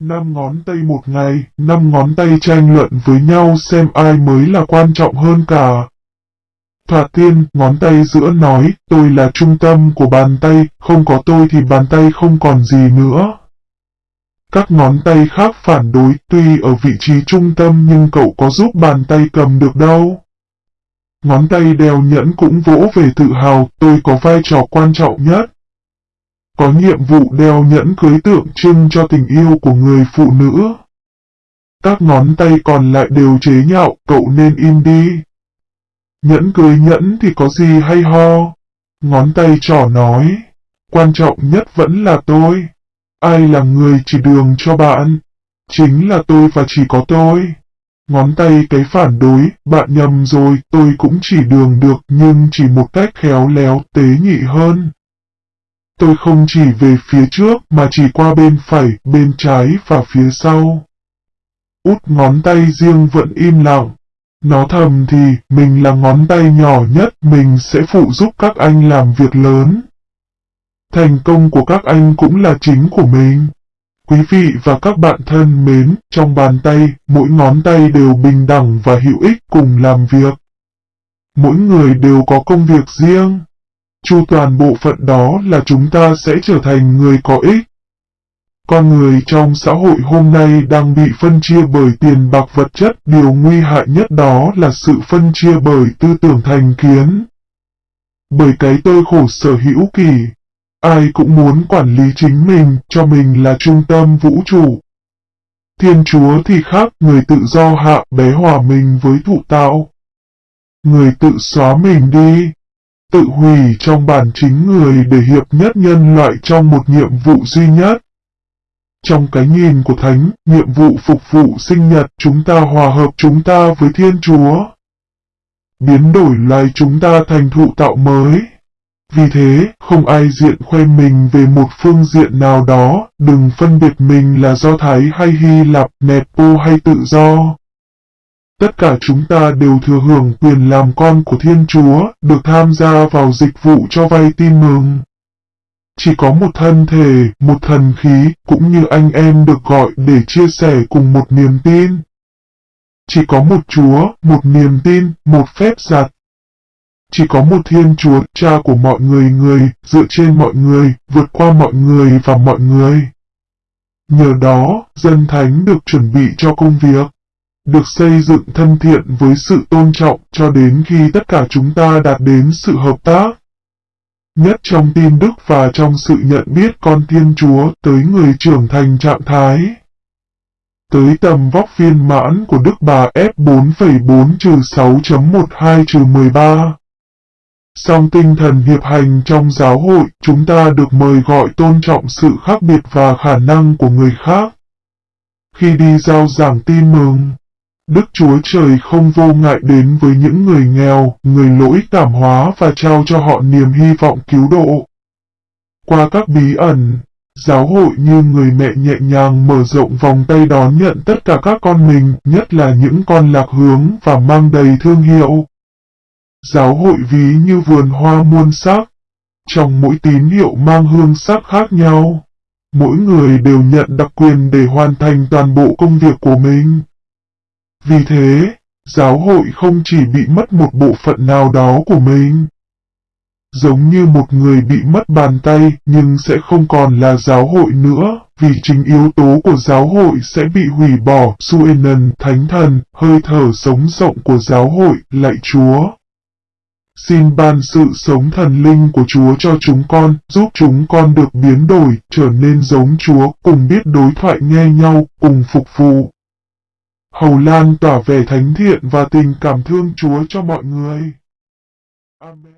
Năm ngón tay một ngày, năm ngón tay tranh luận với nhau xem ai mới là quan trọng hơn cả. Thoạt tiên, ngón tay giữa nói, tôi là trung tâm của bàn tay, không có tôi thì bàn tay không còn gì nữa. Các ngón tay khác phản đối, tuy ở vị trí trung tâm nhưng cậu có giúp bàn tay cầm được đâu. Ngón tay đeo nhẫn cũng vỗ về tự hào, tôi có vai trò quan trọng nhất. Có nhiệm vụ đeo nhẫn cưới tượng trưng cho tình yêu của người phụ nữ. Các ngón tay còn lại đều chế nhạo, cậu nên im đi. Nhẫn cưới nhẫn thì có gì hay ho. Ngón tay trỏ nói, quan trọng nhất vẫn là tôi. Ai là người chỉ đường cho bạn? Chính là tôi và chỉ có tôi. Ngón tay cái phản đối, bạn nhầm rồi, tôi cũng chỉ đường được nhưng chỉ một cách khéo léo, tế nhị hơn. Tôi không chỉ về phía trước mà chỉ qua bên phải, bên trái và phía sau. Út ngón tay riêng vẫn im lặng. Nó thầm thì, mình là ngón tay nhỏ nhất, mình sẽ phụ giúp các anh làm việc lớn. Thành công của các anh cũng là chính của mình. Quý vị và các bạn thân mến, trong bàn tay, mỗi ngón tay đều bình đẳng và hữu ích cùng làm việc. Mỗi người đều có công việc riêng. Chu toàn bộ phận đó là chúng ta sẽ trở thành người có ích. Con người trong xã hội hôm nay đang bị phân chia bởi tiền bạc vật chất, điều nguy hại nhất đó là sự phân chia bởi tư tưởng thành kiến. Bởi cái tôi khổ sở hữu kỳ, ai cũng muốn quản lý chính mình, cho mình là trung tâm vũ trụ. Thiên Chúa thì khác, người tự do hạ bé hòa mình với thụ tạo. Người tự xóa mình đi, tự hủy trong bản chính người để hiệp nhất nhân loại trong một nhiệm vụ duy nhất. Trong cái nhìn của Thánh, nhiệm vụ phục vụ sinh nhật chúng ta hòa hợp chúng ta với Thiên Chúa. Biến đổi lại chúng ta thành thụ tạo mới. Vì thế, không ai diện khoe mình về một phương diện nào đó, đừng phân biệt mình là Do Thái hay Hy Lạp, Nepo hay tự do. Tất cả chúng ta đều thừa hưởng quyền làm con của Thiên Chúa, được tham gia vào dịch vụ cho vay tin mừng. Chỉ có một thân thể, một thần khí, cũng như anh em được gọi để chia sẻ cùng một niềm tin. Chỉ có một Chúa, một niềm tin, một phép giặt. Chỉ có một Thiên Chúa, cha của mọi người người, dựa trên mọi người, vượt qua mọi người và mọi người. Nhờ đó, dân thánh được chuẩn bị cho công việc được xây dựng thân thiện với sự tôn trọng cho đến khi tất cả chúng ta đạt đến sự hợp tác. Nhất trong tin đức và trong sự nhận biết con Thiên Chúa tới người trưởng thành trạng thái. Tới tầm vóc viên mãn của Đức Bà F4,4-6.12-13. Song tinh thần hiệp hành trong giáo hội, chúng ta được mời gọi tôn trọng sự khác biệt và khả năng của người khác. Khi đi giao giảng tin mừng, Đức Chúa Trời không vô ngại đến với những người nghèo, người lỗi cảm hóa và trao cho họ niềm hy vọng cứu độ. Qua các bí ẩn, giáo hội như người mẹ nhẹ nhàng mở rộng vòng tay đón nhận tất cả các con mình, nhất là những con lạc hướng và mang đầy thương hiệu. Giáo hội ví như vườn hoa muôn sắc, trong mỗi tín hiệu mang hương sắc khác nhau. Mỗi người đều nhận đặc quyền để hoàn thành toàn bộ công việc của mình. Vì thế, giáo hội không chỉ bị mất một bộ phận nào đó của mình. Giống như một người bị mất bàn tay nhưng sẽ không còn là giáo hội nữa, vì chính yếu tố của giáo hội sẽ bị hủy bỏ, Suenan, Thánh Thần, hơi thở sống rộng của giáo hội, lạy Chúa. Xin ban sự sống thần linh của Chúa cho chúng con, giúp chúng con được biến đổi, trở nên giống Chúa, cùng biết đối thoại nghe nhau, cùng phục vụ. Hầu lan tỏa vẻ thánh thiện và tình cảm thương Chúa cho mọi người. Amen.